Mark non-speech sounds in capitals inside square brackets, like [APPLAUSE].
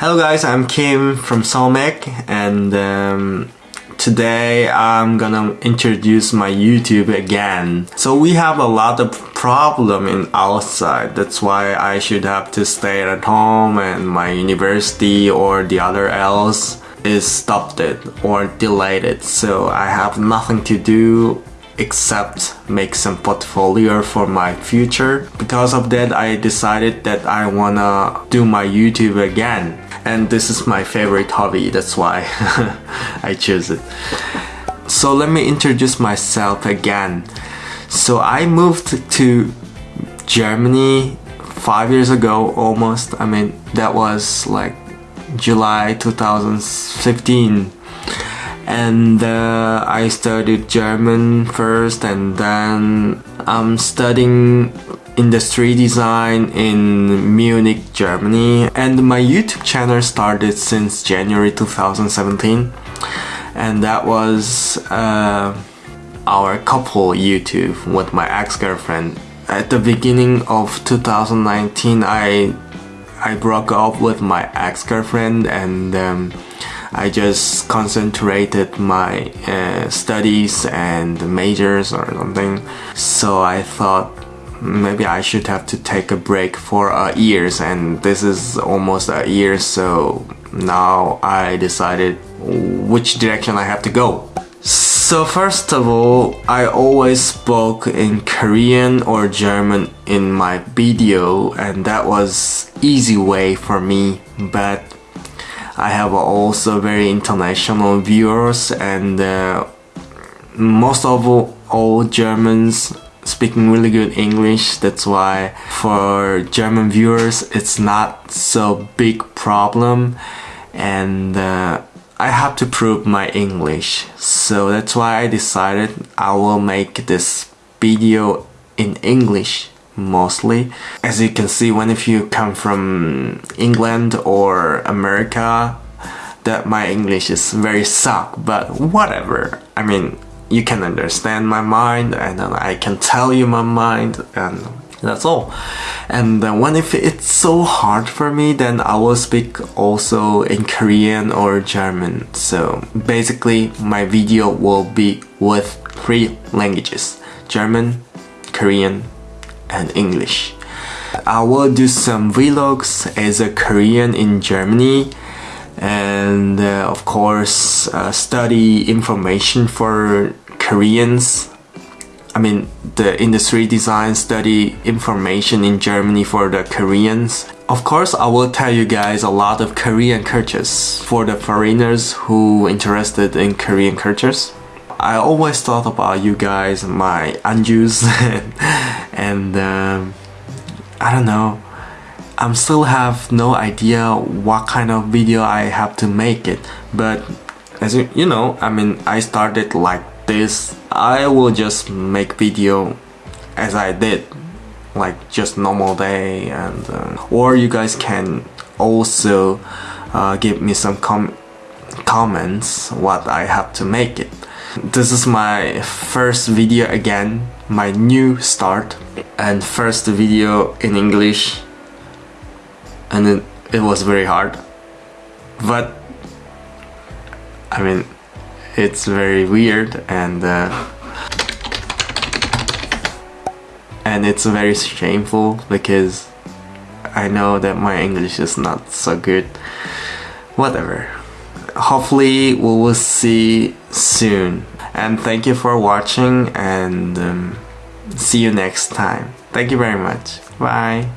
Hello guys, I'm Kim from Solmec and um, today I'm gonna introduce my YouTube again. So we have a lot of problem in outside. That's why I should have to stay at home and my university or the other else is stopped it or delayed it. So I have nothing to do except make some portfolio for my future. Because of that, I decided that I wanna do my YouTube again. And this is my favorite hobby, that's why [LAUGHS] I choose it. So let me introduce myself again. So I moved to Germany five years ago almost. I mean, that was like July 2015 and uh, I studied German first and then I'm studying industry design in Munich, Germany and my YouTube channel started since January 2017 and that was uh, our couple YouTube with my ex-girlfriend. At the beginning of 2019 I I broke up with my ex-girlfriend and um, I just concentrated my uh, studies and majors or something. So I thought maybe I should have to take a break for years and this is almost a year so now I decided which direction I have to go. So first of all, I always spoke in Korean or German in my video and that was easy way for me but I have also very international viewers and uh, most of all Germans speaking really good English that's why for German viewers it's not so big problem and uh, I have to prove my English so that's why I decided I will make this video in English mostly. As you can see, when if you come from England or America, that my English is very suck, but whatever. I mean, you can understand my mind and I can tell you my mind and that's all. And when if it's so hard for me, then I will speak also in Korean or German. So basically my video will be with three languages, German, Korean, and English. I will do some vlogs as a Korean in Germany and uh, of course uh, study information for Koreans. I mean the industry design study information in Germany for the Koreans. Of course I will tell you guys a lot of Korean cultures for the foreigners who interested in Korean cultures. I always thought about you guys, my Anjus, [LAUGHS] and um, I don't know. I'm still have no idea what kind of video I have to make it, but as you, you know, I mean, I started like this. I will just make video as I did, like just normal day, and uh, or you guys can also uh, give me some com comments what I have to make it. This is my first video again, my new start and first video in English and it, was very hard. But I mean it's very weird and uh, and it's very shameful because I know that my English is not so good. Whatever. Hopefully we will see soon. And thank you for watching and um, see you next time. Thank you very much. Bye